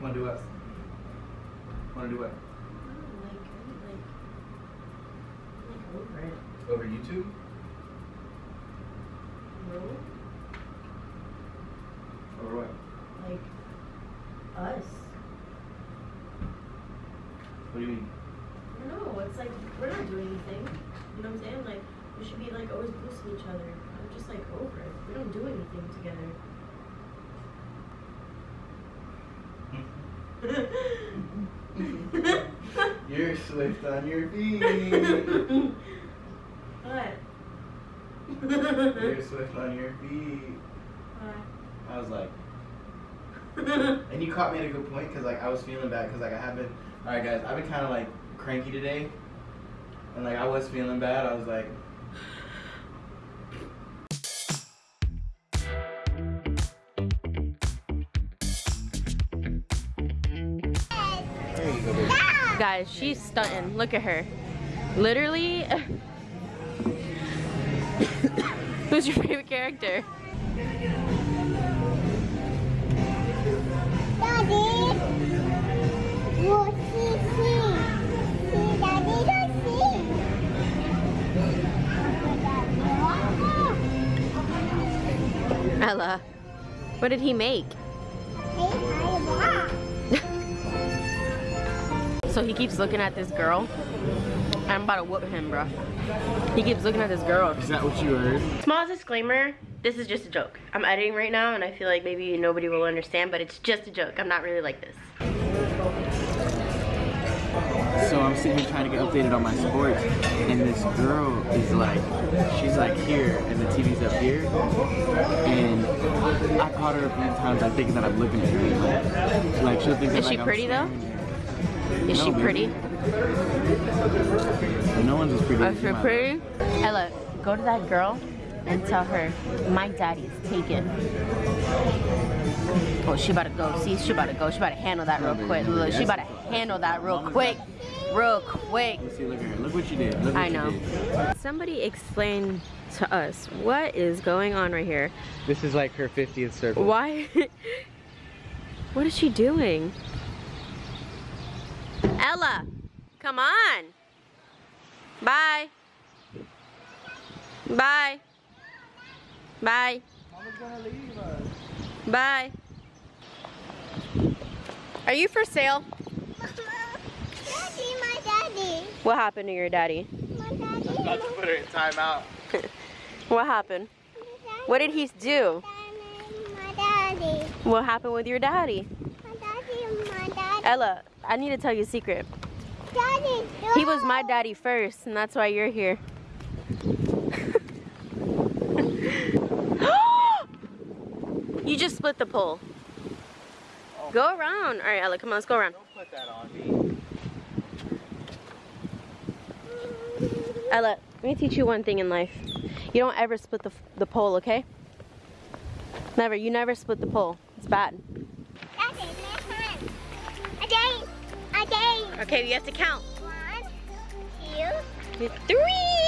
Wanna do what? Wanna do what? Like, like, like over it. Over YouTube? No, Or what? like us. What do you mean? No, it's like we're not doing anything. You know what I'm saying? Like we should be like always boosting each other. I'm just like over it. We don't do anything together. You're swift on your feet. what? You're swift on your feet. What? I was like, and you caught me at a good point because like I was feeling bad because like I have been. All right, guys, I've been kind of like cranky today, and like I was feeling bad. I was like. Guys, she's stunting. Look at her. Literally. Who's your favorite character? Daddy, see. Ella. What did he make? So he keeps looking at this girl. I'm about to whoop him, bro. He keeps looking at this girl. Is that what you heard? Small disclaimer, this is just a joke. I'm editing right now and I feel like maybe nobody will understand, but it's just a joke. I'm not really like this. So I'm sitting here trying to get updated on my sports, and this girl is like, she's like here, and the TV's up here, and I caught her a few times, like thinking that I'm looking at her. Like, like she'll think that Is she like, I'm pretty, though? Staring. Is she No, baby. pretty? No one's as pretty Is as you, my pretty? Ella, go to that girl and tell her my daddy's taken. Oh, she about to go. See, she about to go. She about to handle that real quick. Look, she about to handle that real quick. Real quick. Let's see, look at her. Look what you did. Look what I you know. did. Somebody explain to us what is going on right here. This is like her 50th circle. Why? what is she doing? Ella, come on. Bye. Bye. Bye. Mama's gonna leave us. Bye. Are you for sale? Daddy, my daddy, What happened to your daddy? my daddy, About to put her in timeout. What happened? What did he do? My daddy, What happened with your daddy? my daddy, my daddy, Ella, I need to tell you a secret. daddy, He was my daddy first, and that's why you're here. you just split the pole. Go around. All right, Ella, come on, let's go around. Don't put that on me. Ella, let me teach you one thing in life. You don't ever split the, the pole, okay? Never. You never split the pole. It's bad. Okay, you have to count. One, two, Three.